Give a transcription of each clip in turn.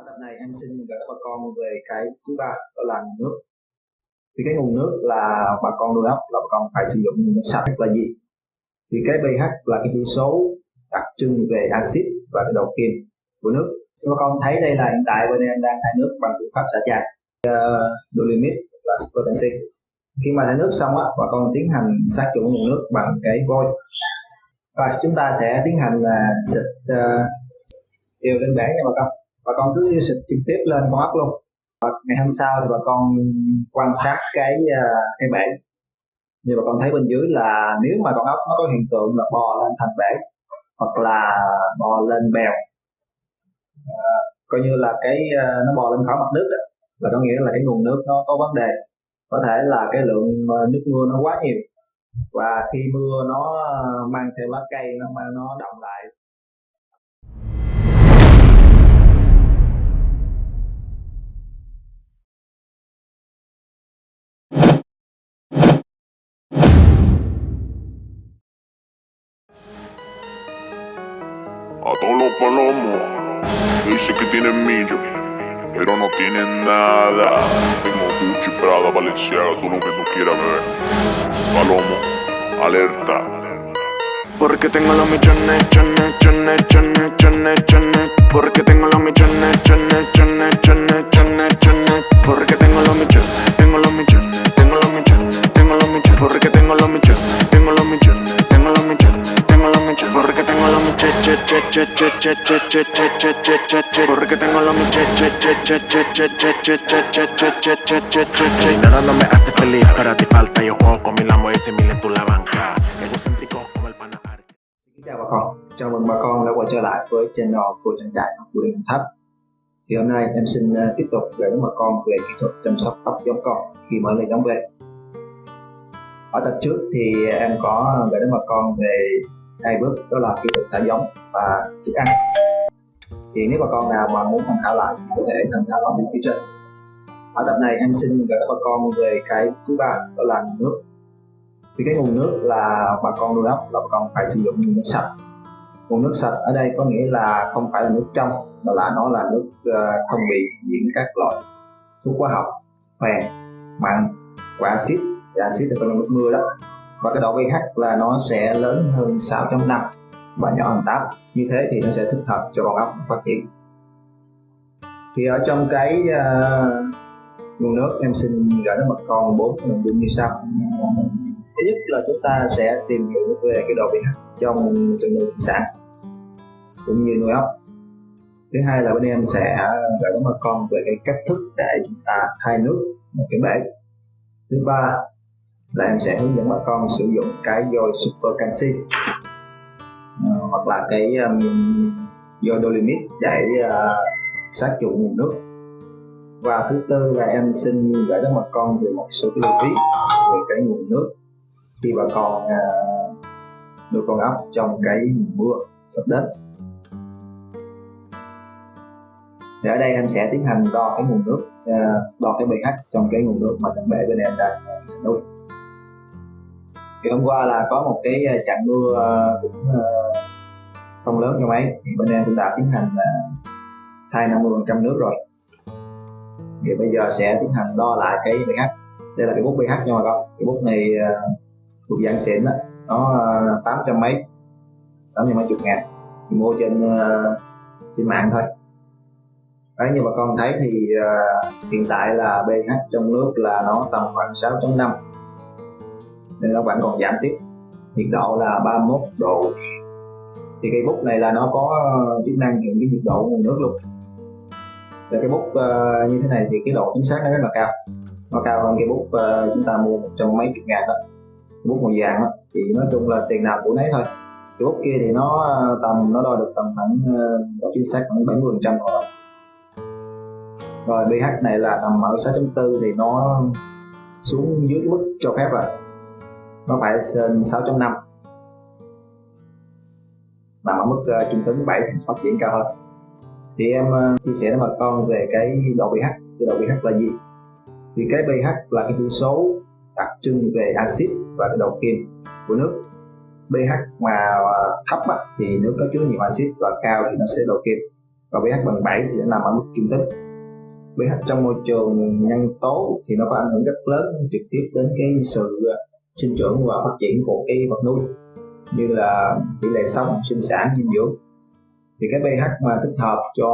ở tập này em xin gửi bà con về cái thứ ba đó là nguồn nước. Thì cái nguồn nước là bà con nuôi ốc là bà con phải sử dụng nước sạch là gì? Thì cái pH là cái chỉ số đặc trưng về axit và cái độ kiềm của nước. Bà con thấy đây là hiện tại bên em đang thải nước bằng phương pháp xả tràn ờ, uh, độ limit là super canxi khi mà thải nước xong á bà con tiến hành sát trùng nguồn nước bằng cái vôi và chúng ta sẽ tiến hành là xịt uh, đều lên bể nha bà con bà con cứ xịt trực tiếp lên con ốc luôn. Và ngày hôm sau thì bà con quan sát cái à, cái bể. Như bà con thấy bên dưới là nếu mà con ốc nó có hiện tượng là bò lên thành bể hoặc là bò lên bèo à, coi như là cái à, nó bò lên khỏi mặt nước đó, là có nghĩa là cái nguồn nước nó có vấn đề. Có thể là cái lượng à, nước mưa nó quá nhiều và khi mưa nó mang theo lá cây nó nó động lại Palomos Dice que tienen millo Pero no tienen nada. Tengo Gucci, Prada, Valenciaga Todo lo que tú quieras ver. Palomo, alerta. Porque tengo los millones, chones, chones, chones, chones, chones. Porque tengo los millones, chones, chones, chones, chones, chones. Porque tengo los millones, tengo los millones, tengo los millones, tengo los millones. Porque tengo che, che, che, che, che, che, che, che, che, che, che, Porque tengo los che che, che, che, che, che, che, che, che, che, che, che, che, che, che, che Nada no me hace feliz, para ti falta Yo juego con mi lamo y ese mil en tu la banca Egocéntrico como el pana Ar- Xin chào bà con, chào mừng bà con đã quay trở lại với channel của trang trại học của Điện Thấp. Thì hôm nay em xin tiếp tục gửi đến bà con về kỹ thuật chăm sóc tóc giống con khi mới lấy đóng về. Ở tập trước thì em có gửi đến bà con về hai bước, đó là kỹ thuật thả giống và thức ăn. Thì nếu bà con nào mà muốn tham khảo lại thì có thể tham khảo ở bên phía trên. Ở tập này em xin gửi bà con về cái thứ ba, đó là nguồn nước thì cái nguồn nước là bà con nuôi ốc, là bà con phải sử dụng nguồn nước sạch nguồn nước sạch ở đây có nghĩa là không phải là nước trong, mà là nó là nước ờ, không bị nhiễm các loại thuốc hóa học phèn mặn và axit và axit là nước mưa đó và cái độ pH là nó sẽ lớn hơn 6.5 và nhỏ hơn 8 như thế thì nó sẽ thích hợp cho con ốc phát triển. Thì ở trong cái uh, nguồn nước em xin gửi đến mặt con bốn cái nội dung như sau. Thứ nhất là chúng ta sẽ tìm hiểu về cái độ pH trong từng nuôi thủy sản cũng như nuôi ốc. Thứ hai là bên em sẽ ờ, gửi đến bà con về cái cách thức để chúng ta thay nước một cái bể thứ ba là em sẽ hướng dẫn bà con sử dụng cái dôi super canxi ờ, hoặc là cái um, dôi dolimit để uh, sát trùng nguồn nước. Và thứ tư là em xin gửi đến bà con về một số cái lưu ý về cái nguồn nước khi bà con ờ, nuôi con ốc trong cái mùa mưa sắp đến. Thì ở đây em sẽ tiến hành đo cái nguồn nước đo cái pH trong cái nguồn nước mà chẳng bể bên em đang nuôi thì hôm qua là có một cái ờ, trận mưa ờ, cũng ờ, không lớn cho mấy. Thì bên em cũng đã tiến hành là thay 50% nước rồi. Thì bây giờ sẽ tiến hành đo lại cái pH. Đây là cái bút pH nha bà con. Cái bút này thuộc dạng xịn đó nó uh, tám trăm mấy tám trăm mấy chục ngàn. Thì mua trên uh, trên mạng thôi. Đấy như bà con thấy thì uh, hiện tại là pH trong nước là nó tầm khoảng 6.5 nên nó vẫn còn giảm tiếp. Nhiệt độ là 31 độ. Thì cây bút này là nó có ờ, chức năng hiện cái nhiệt độ nguồn nước luôn. Và cái bút uh, như thế này thì cái độ chính xác nó rất là cao. Nó cao hơn cái bút uh, chúng ta mua một trăm mấy chục ngàn đó. Bút màu vàng đó, thì nói chung là tiền nào của nấy thôi. Cái bút kia thì nó tầm nó đo được tầm khoảng độ chính xác khoảng 70 phần trăm rồi rồi pH này là tầm ở 6.4 thì nó xuống dưới cái mức cho phép rồi nó phải trên 6.5 nằm ở mức uh, trung tính 7 thì phát triển cao hơn. Thì em uh, chia sẻ với bà con về cái độ pH cái độ pH là gì? Thì cái pH là cái chỉ số đặc trưng về axit và cái độ kiềm của nước. pH mà ờ, thấp á, thì nước có chứa nhiều axit và cao thì nó sẽ độ kiềm và pH bằng 7 thì nó nằm ở mức trung tính. pH trong môi trường nhân tố thì nó có ảnh hưởng rất lớn trực tiếp đến cái sự sinh trưởng và phát triển của cái vật nuôi như là tỷ lệ sống sinh sản dinh dưỡng. Thì cái pH mà thích hợp cho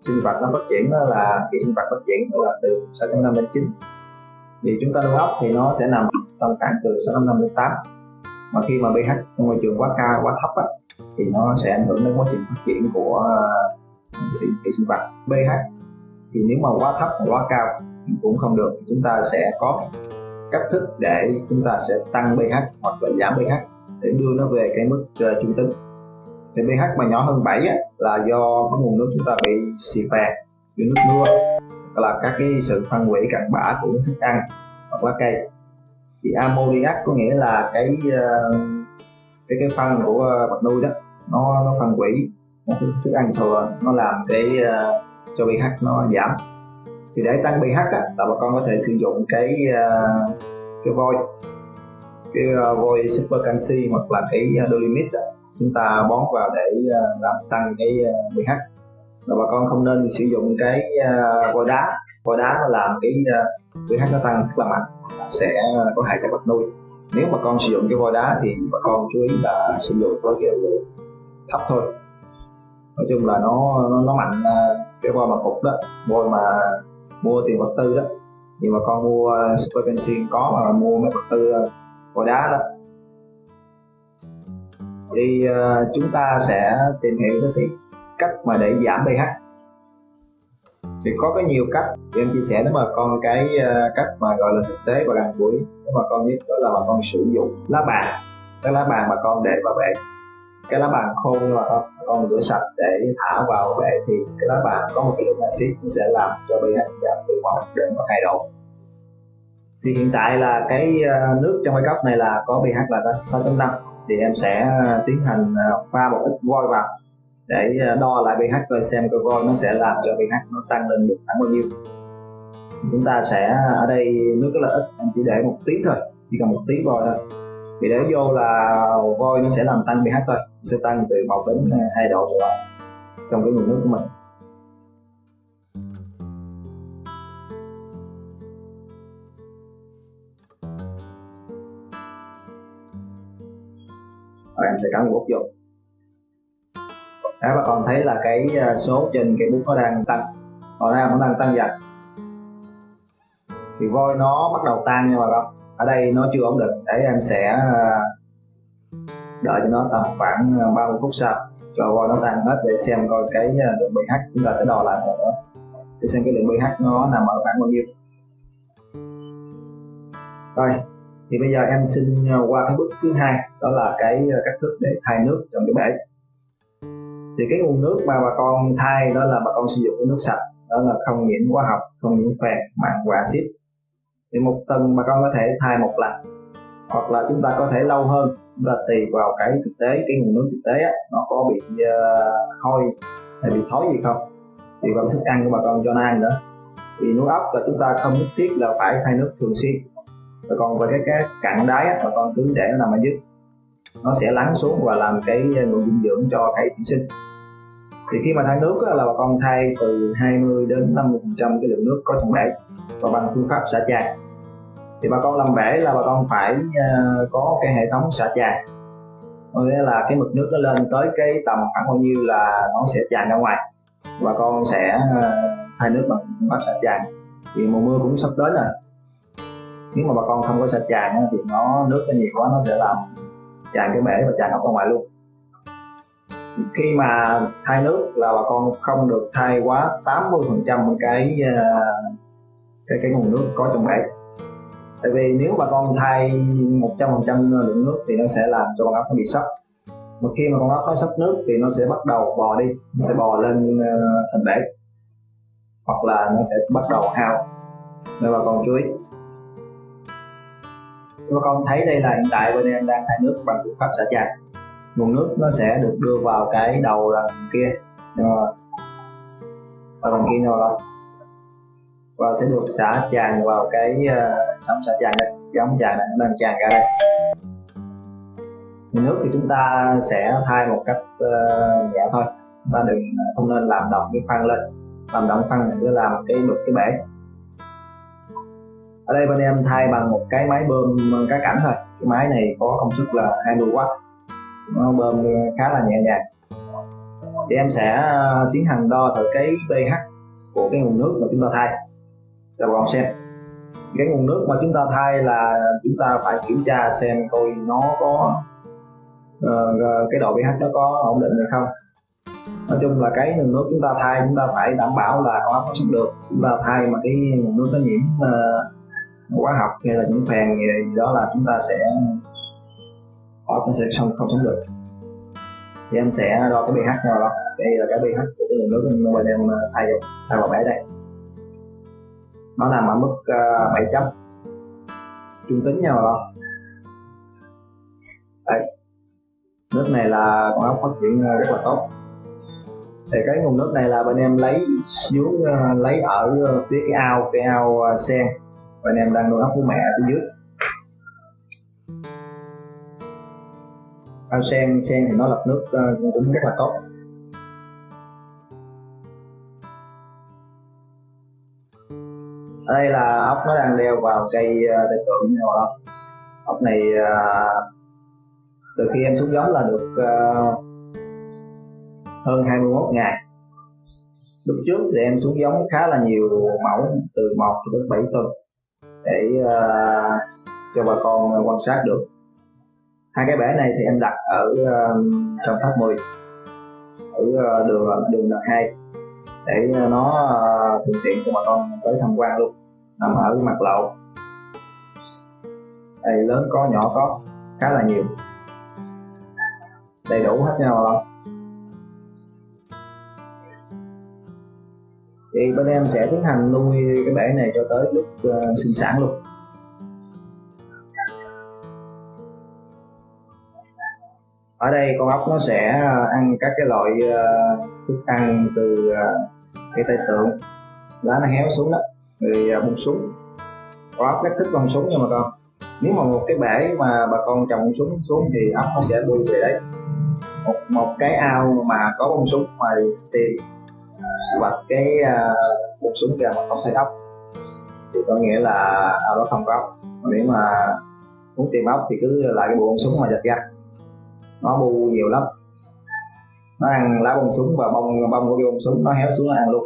sinh vật nó phát triển đó là cái sinh vật phát triển đó là từ 6.5 đến 9 thì chúng ta nuôi ốc thì nó sẽ nằm tầm khoảng từ 6.5 đến 8 mà khi mà pH trong môi trường quá cao quá thấp á, thì nó sẽ ảnh hưởng đến quá trình phát triển của uh, sinh vật. pH thì nếu mà quá thấp hoặc quá cao cũng không được thì chúng ta sẽ có cách thức để chúng ta sẽ tăng pH hoặc là giảm pH để đưa nó về cái mức uh, trung tính. Thì pH mà nhỏ hơn 7 á, là do cái nguồn nước chúng ta bị xì phèn như nước mưa là các cái sự phân hủy cặn bã của thức ăn hoặc lá cây. Thì ammoniac có nghĩa là cái uh, cái cái phân của ờ, vật nuôi đó nó nó phân hủy thức ăn thừa nó làm cái uh, cho pH nó giảm thì để tăng pH á, là bà con có thể sử dụng cái uh, cái vôi cái ờ, uh, vôi super canxi hoặc là cái ờ, dolomite á, chúng ta bón vào để uh, làm tăng cái uh, pH và bà con không nên sử dụng cái uh, vôi đá. Vôi đá nó làm cái uh, pH nó tăng rất là mạnh sẽ có hại cho vật nuôi. Nếu mà con sử dụng cái vôi đá thì bà con chú ý là sử dụng với cái lượng thấp thôi. Nói chung là nó nó, nó mạnh cái vôi mà cục đó vôi mà mua tiền vật tư đó. Nhưng mà con mua ờ, super pencil có mà mua mấy vật tư ờ, vỏ đá đó. Thì uh, ờ, chúng ta sẽ tìm hiểu cái thì cách mà để giảm pH. Thì có cái nhiều cách thì em chia sẻ nếu mà con cái uh, cách mà gọi là thực tế và gần gũi. Nếu mà con nhất đó là bà con sử dụng lá bàn cái lá bàn mà con để vào bể cái lá bàn khô nhưng mà con con rửa sạch để thả vào bể thì cái lá bàn có một lượng axit nó sẽ làm cho pH giảm từ một đến một hai độ thì hiện tại là cái ờ, nước trong cái cốc này là có pH là 6.5 thì em sẽ ờ, tiến hành ờ, pha một ít vôi vào để đo lại pH coi xem coi vôi nó sẽ làm cho pH nó tăng lên được khoảng bao nhiêu. Chúng ta sẽ ở đây nước rất là ít, em chỉ để một tí thôi, chỉ cần một tí vôi thôi. Thì để vô là vôi nó sẽ làm tăng pH thôi sẽ tăng từ 1 đến 2 độ trở lại trong cái nguồn nước của mình. Rồi em sẽ cắm một vô. Đó, bà con thấy là cái à, số trên cái bút nó đang tăng. Còn đây nó đang tăng dần. Thì voi nó bắt đầu tan nha bà con. Ở đây nó chưa ổn định. Để em sẽ à, đợi cho nó tầm khoảng ờ, 30 phút sau, cho voi nó tan hết để xem coi cái ờ, lượng pH chúng ta sẽ đo lại một nữa. Để xem cái lượng pH nó nằm ở khoảng bao nhiêu. Rồi, thì bây giờ em xin ờ, qua cái bước thứ hai, đó là cái cách thức để thay nước trong cái bể thì cái nguồn nước mà bà con thay đó là bà con sử dụng cái nước sạch, đó là không nhiễm hóa học, không nhiễm phèn mặn và axit. Thì một tuần bà con có thể thay một lần, hoặc là chúng ta có thể lâu hơn và tùy vào cái thực tế cái nguồn nước thực tế á, nó có bị uh, hôi hay bị thối gì không? Thì vào thức ăn của bà con cho nó ăn nữa. Thì nuôi ốc là chúng ta không nhất thiết là phải thay nước thường xuyên. Và còn về cái cái cặn đáy á, bà con cứ để nó nằm ở dưới. Nó sẽ lắng xuống và làm cái ờ, nguồn dinh dưỡng cho cái thủy sinh. Thì khi mà thay nước á, là bà con thay từ 20 đến 50 phần trăm cái lượng nước có trong bể và bằng phương pháp xả tràn thì bà con làm bể là bà con phải uh, có cái hệ thống xả tràn. Có nghĩa là cái mực nước nó lên tới cái tầm khoảng bao nhiêu là nó sẽ tràn ra ngoài. Bà con sẽ uh, thay nước bằng bát xả tràn. Thì mùa mưa cũng sắp đến rồi. Nếu mà bà con không có xả tràn thì nó nước nó nhiều quá nó sẽ làm tràn cái bể và tràn học ra ngoài luôn. Khi mà thay nước là bà con không được thay quá 80 phần trăm cái ờ, cái cái nguồn nước có trong bể tại vì nếu bà con thay 100% lượng nước thì nó sẽ làm cho con ốc nó bị sốc. Mà khi mà con ốc nó sốc nước thì nó sẽ bắt đầu bò đi, nó sẽ bò lên ờ, thành bể, hoặc là nó sẽ bắt đầu hao. Nên bà con chú ý. Bà con thấy đây là hiện tại bên em đang thay nước bằng phương pháp xả tràn, nguồn nước nó sẽ được đưa vào cái đầu là kia rồi mà bằng kia rồi và sẽ được xả tràn vào cái ờ, uh, ống xả tràn đây cái ống tràn này đang tràn ra đây. Nước thì chúng ta sẽ thay một cách uh, nhẹ thôi. Ta đừng ờ, không nên làm động cái khoan lên. Làm động khoan thì cứ làm cái đục cái bể. Ở đây bên em thay bằng một cái máy bơm cá cảnh thôi. Cái máy này có công suất là 20W nó bơm khá là nhẹ nhàng. Thì em sẽ tiến hành đo thử cái pH của cái nguồn nước mà chúng ta thay cho bà con xem. Cái nguồn nước mà chúng ta thay là chúng ta phải kiểm tra xem coi nó có uh, cái độ pH nó có ổn định được không. Nói chung là cái nguồn nước chúng ta thay chúng ta phải đảm bảo là con có sống được. Chúng ta thay mà cái nguồn nước nó nhiễm uh, hóa học hay là những phèn gì, gì đó là chúng ta sẽ ờ, nó sẽ không không sống được. Thì em sẽ đo cái pH cho đó đây là cái pH của cái nguồn nước bên em ờ, thay vào thay vào bể đây nó nằm ở mức uh, 7 chấm trung tính nha bà con đây nước này là con ốc phát triển ờ, rất là tốt. Thì cái nguồn nước này là bên em lấy xuống uh, lấy ở phía cái ao cái ao uh, sen. Bên em đang nuôi ốc của mẹ ở phía dưới. Ao sen sen thì nó lọc nước uh, cũng rất là tốt. Ở đây là ốc nó đang leo vào cây đại tượng này mà ốc. Này ờ, từ khi em xuống giống là được ờ, hơn 21 ngày. Lúc trước thì em xuống giống khá là nhiều mẫu, từ 1 cho đến 7 tuần, để ờ, cho bà con quan sát được. Hai cái bể này thì em đặt ở trong tháp 10 ở đường đường đợt 2 để nó thuận tiện cho bà con tới tham quan luôn nằm ở mặt lậu, đây lớn có nhỏ có khá là nhiều. Đầy đủ hết nhau không thì bên em sẽ tiến hành nuôi cái bể này cho tới lúc uh, sinh sản luôn. Ở đây con ốc nó sẽ ờ, ăn các cái loại uh, thức ăn từ uh, cái tay tượng. Lá nó héo xuống đó người à, bông súng. Có ốc rất thích bông súng nha bà con. Nếu mà một cái bể mà bà con trồng bông súng xuống thì ốc nó sẽ bơi về đấy. Một một cái ao mà có bông súng mà thì à, hoặc cái à, uh, bông súng kìa mà không thấy ốc. Thì có nghĩa là ao đó không có ốc. Nếu mà muốn tìm ốc thì cứ lại cái bộ bông súng mà giật ra. Nó bu nhiều lắm. Nó ăn lá bông súng và bông bông của cái bông súng nó héo xuống nó ăn luôn.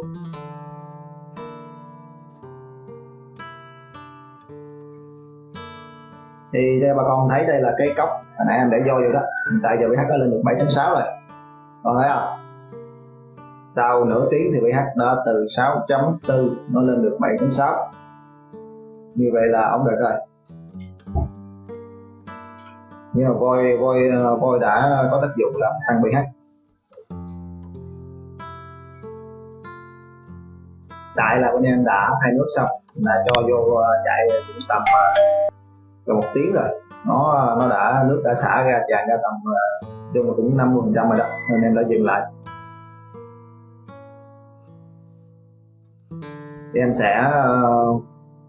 Thì đây, bà con thấy đây là cái cốc. Hồi nãy em để vô vô đó. Hiện tại giờ pH nó lên được 7.6 rồi. Còn thấy không? Sau nửa tiếng thì pH đã từ 6.4 nó lên được 7.6 như vậy là ổn định rồi. Nhưng mà voi voi voi đã có tác dụng là tăng pH tại là bên em đã thay nước xong, là cho vô à, chạy tầm à, gần một tiếng rồi nó nó đã nước đã xả ra tràn ra tầm ờ, chung là cũng 50 phần trăm rồi đó nên em đã dừng lại. Thì em sẽ uh,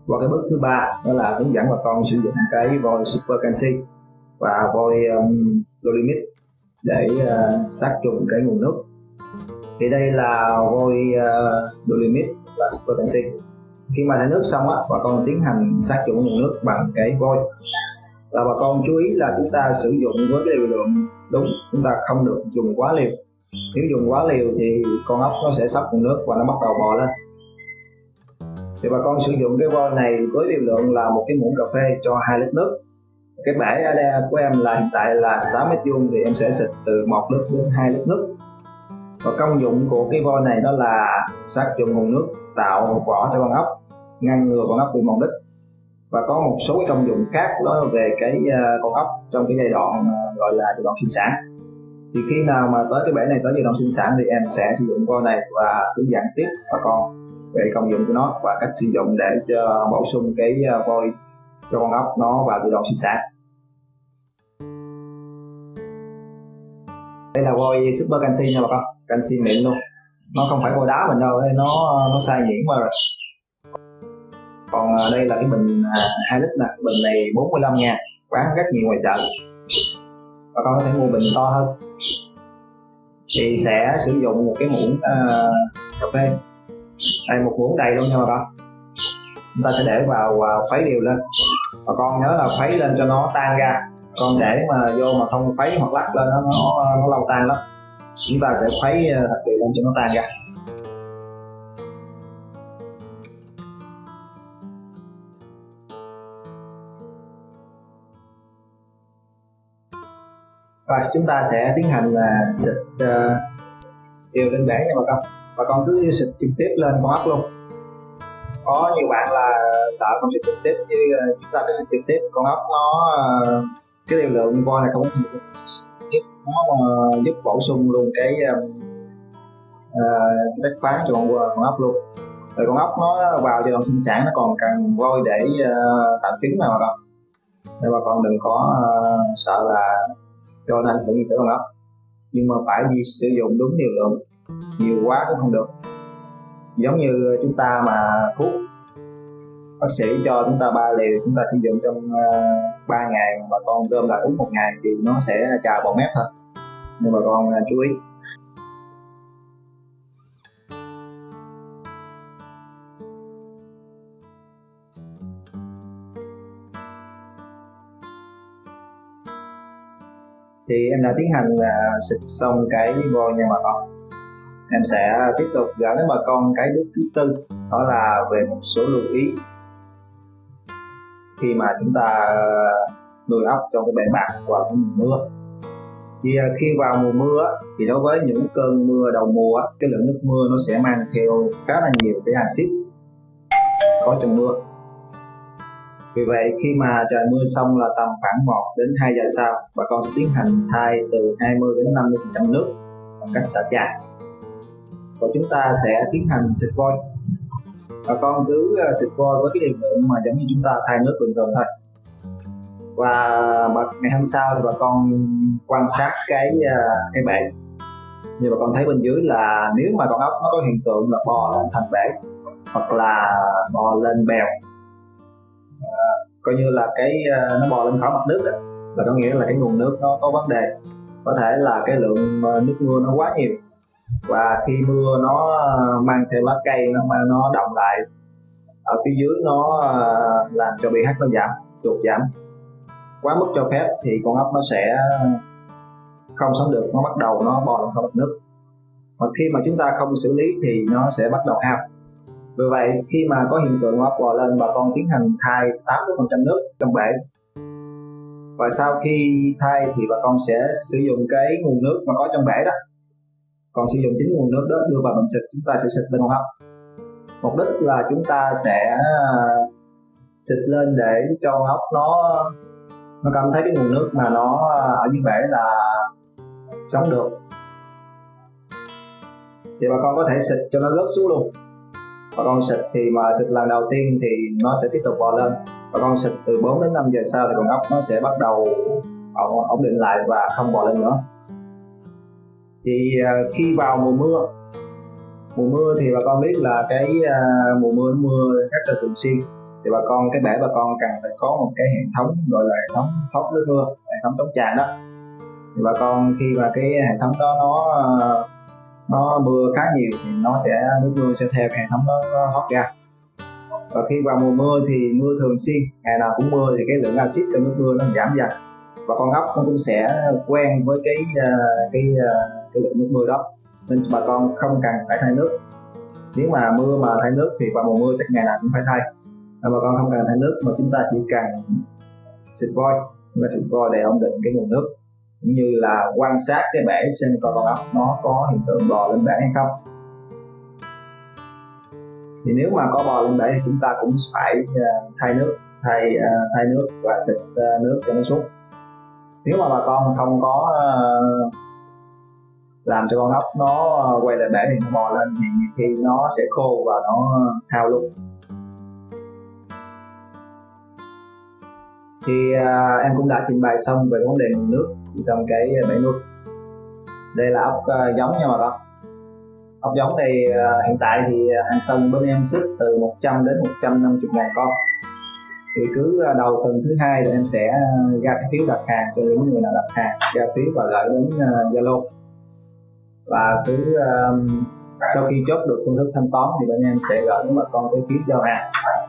qua cái bước thứ ba đó là hướng dẫn bà con sử dụng cái voi super canxi và voi um, dolimit để uh, sát trùng cái nguồn nước. Thì đây là vôi uh, dolimit là super canxi khi mà thải nước xong á, bà con tiến hành sát trùng nguồn nước bằng cái vôi là bà con chú ý là chúng ta sử dụng với cái liều lượng đúng, chúng ta không được dùng quá liều. Nếu dùng quá liều thì con ốc nó sẽ sắp nguồn nước và nó bắt đầu bò lên. Thì bà con sử dụng cái vôi này với liều lượng là một cái muỗng cà phê cho 2 lít nước. Cái bể ở đây của em là hiện tại là 6 mét vuông thì em sẽ xịt từ 1 lít đến 2 lít nước. Và công dụng của cái vôi này đó là sát trùng nguồn nước tạo vỏ cho con ốc, ngăn ngừa con ốc bị mòn đít. Và có một số cái công dụng khác đó về cái ờ, con ốc trong cái giai đoạn ờ, gọi là giai đoạn sinh sản. Thì khi nào mà tới cái bể này, tới giai đoạn sinh sản thì em sẽ sử dụng con này và hướng dẫn tiếp bà con về công dụng của nó và cách sử dụng để cho bổ sung cái ờ, vôi cho con ốc nó vào giai đoạn sinh sản. Đây là vôi super canxi nha bà con, canxi mịn luôn nó không phải vôi đá mình đâu nó nó sai nhuyễn qua rồi. Còn à, đây là cái bình à, hai 2 lít nè bình này 45 nha bán rất nhiều ngoài chợ. Và con có thể mua bình to hơn. Thì sẽ sử dụng một cái muỗng uh, cà phê. Đây một muỗng đầy luôn nha bà con. Chúng ta sẽ để vào và khuấy đều lên. Và con nhớ là khuấy lên cho nó tan ra. Con để mà vô mà không khuấy hoặc lắc lên nó nó, nó lâu tan lắm chúng ta sẽ khuấy ờ, đặc biệt lên cho nó tan ra. Và chúng ta sẽ tiến hành là xịt uh, đều lên bể nha bà con. Bà con cứ xịt trực tiếp lên con ốc luôn. Có nhiều bạn là sợ không xịt trực tiếp như uh, chúng ta cứ xịt trực tiếp con ốc nó uh, cái liều lượng voi này không có nhiều giúp nó uh, giúp bổ sung luôn cái uh, đất chất khoáng cho con, con ốc luôn. Rồi con ốc nó vào giai đoạn sinh sản nó còn cần vôi để uh, tạo trứng mà bà con. Nên bà con đừng có uh, sợ là cho nên tự nhiên tử con ốc. Nhưng mà phải đi sử dụng đúng liều lượng nhiều quá cũng không được. Giống như chúng ta mà thuốc bác sĩ cho chúng ta ba liều chúng ta sử dụng trong ờ, uh, 3 ngày mà con gom lại uống một ngày thì nó sẽ trào vào mép thôi. Nhưng mà con uh, chú ý. Thì em đã tiến hành là xịt xong cái voi nha bà con. Em sẽ tiếp tục gửi đến bà con cái bước thứ tư đó là về một số lưu ý khi mà chúng ta ờ, nuôi ốc trong cái bể bạc vào mùa mưa. Thì ờ, khi vào mùa mưa thì đối với những cơn mưa đầu mùa cái lượng nước mưa nó sẽ mang theo khá là nhiều cái axit có trong mưa. Vì vậy, khi mà trời mưa xong là tầm khoảng 1 đến 2 giờ sau, bà con sẽ tiến hành thay từ 20 đến 50 phần trăm nước bằng cách xả chà và chúng ta sẽ tiến hành xịt vôi bà con cứ ờ, xịt vôi với cái liều lượng mà giống như chúng ta thay nước bình thường thôi. Và ngày hôm sau thì bà con quan sát cái ờ, cái bể. Như bà con thấy bên dưới là nếu mà con ốc nó có hiện tượng là bò lên thành bể hoặc là bò lên bèo à, coi như là cái nó bò lên khỏi mặt nước đó, là có nghĩa là cái nguồn nước nó có vấn đề. Có thể là cái lượng nước mưa nó quá nhiều và khi mưa nó ờ, mang theo lá cây, nó mang, nó động lại ở phía dưới, nó ờ, làm cho pH nó giảm, chuột giảm. Quá mức cho phép thì con ốc nó sẽ không sống được, nó bắt đầu nó bò lên không mặt nước. Và khi mà chúng ta không xử lý thì nó sẽ bắt đầu hao. Vì vậy, khi mà có hiện tượng ốc bò lên, bà con tiến hành thay 80% nước trong bể. Và sau khi thay thì bà con sẽ sử dụng cái nguồn nước mà có trong bể đó còn sử dụng chính nguồn nước đó, đưa vào bình xịt, chúng ta sẽ xịt lên con hấp mục đích là chúng ta sẽ à, xịt lên để cho con hấp nó nó cảm thấy cái nguồn nước mà nó à, ở dưới bể là sống được. Thì bà con có thể xịt cho nó rớt xuống luôn. Bà con xịt thì mà xịt lần đầu tiên thì nó sẽ tiếp tục bò lên. Bà con xịt từ 4 đến 5 giờ sau thì con ốc nó sẽ bắt đầu ổn định lại và không bò lên nữa thì à, khi vào mùa mưa mùa mưa thì bà con biết là cái uh, mùa mưa mưa rất là thường xuyên. Thì bà con cái bể bà con cần phải có một cái hệ thống gọi là hệ thống thoát nước mưa hệ thống chống tràn đó. Thì bà con khi mà cái hệ thống đó nó à, nó mưa khá nhiều thì nó sẽ nước mưa sẽ theo hệ thống đó nó thoát ra. Và khi vào mùa mưa thì mưa thường xuyên ngày nào cũng mưa thì cái lượng axit trong nước mưa nó giảm dần. Và con ốc nó cũng sẽ quen với cái cái cái lượng nước mưa đó, nên bà con không cần phải thay nước. Nếu mà mưa mà thay nước thì vào mùa mưa chắc ngày nào cũng phải thay. Nên bà con không cần thay nước mà chúng ta chỉ cần xịt voi. Chúng ta xịt voi để ổn định cái nguồn nước, cũng như là quan sát cái bể xem coi con ốc, nó có hiện tượng bò lên bể hay không. Thì nếu mà có bò lên bể thì chúng ta cũng phải à, thay nước, thay à, thay nước và xịt à, nước cho nó xuống nếu mà bà con không có làm cho con ốc nó ờ, quay lại bể thì nó bò lên thì nhiều khi nó sẽ khô và nó hao luôn. Thì à, em cũng đã trình bày xong về vấn đề nguồn nước trong cái bể nuôi. Đây là ốc à, giống nha bà con. Ốc giống này à, ờ, hiện tại thì hàng tuần bên em sức từ 100 đến 150 ngàn con. Thì cứ đầu tuần thứ hai thì em sẽ ra cái phiếu đặt hàng cho những người nào đặt hàng ra phiếu và gửi đến Zalo. uh, và cứ um, sau khi chốt được phương thức thanh toán thì bên em sẽ gửi đến bà con cái phiếu giao hàng.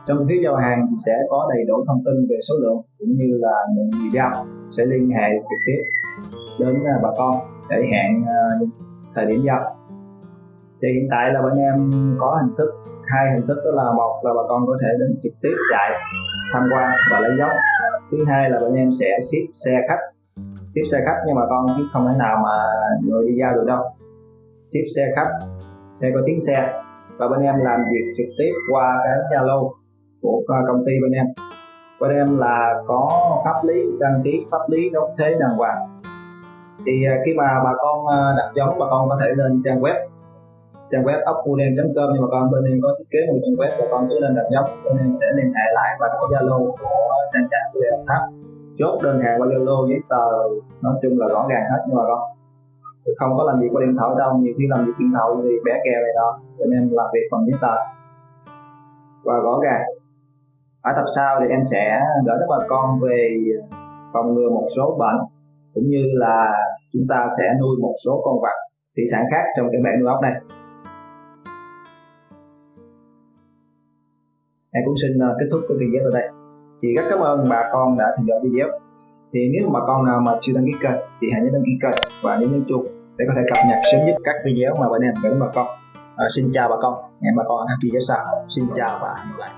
Trong phiếu giao hàng thì sẽ có đầy đủ thông tin về số lượng cũng như là những người giao sẽ liên hệ trực tiếp đến à, bà con để hẹn uh, thời điểm giao. Thì hiện tại là bên em có hình thức hai hình thức đó là một là bà con có thể đến trực tiếp chạy tham quan và lấy dấu. Thứ hai là bên em sẽ ship xe khách ship xe khách nhưng mà con chứ không thể nào mà người đi giao được đâu ship xe khách, xe có tiếng xe, và bên em làm việc trực tiếp qua cái Zalo của công ty bên em. Bên em là có pháp lý, đăng ký pháp lý đóng thuế đàng hoàng. Thì à, khi mà bà con à, đặt giống, bà con có thể lên trang web trang web ốc.com nhưng mà con bên em có thiết kế một trang web và con cứ lên đặt giống, bên em sẽ liên hệ lại và có zalo của trang trại của đồng tháp. Chốt đơn hàng qua zalo giấy tờ, nói chung là rõ ràng hết, nhưng mà con không có làm việc qua điện thoại đâu. Nhiều khi làm việc điện thoại thì bé kèo này đó. Cho nên làm việc bằng giấy tờ. Và rõ ràng ở tập sau thì em sẽ gửi đến bà con về phòng ngừa một số bệnh, cũng như là chúng ta sẽ nuôi một số con vật, thủy sản khác trong cái bể nuôi ốc này. Em cũng xin ờ, kết thúc cái video ở đây thì rất cảm ơn bà con đã theo dõi video thì nếu mà bà con nào mà chưa đăng ký kênh thì hãy nhớ đăng ký kênh. Và nhấn nhấn chuông để có thể cập nhật sớm nhất các video mà bên em gửi đến bà con. À, xin chào bà con. Hẹn bà con ở các video sau. Xin chào và hẹn gặp lại.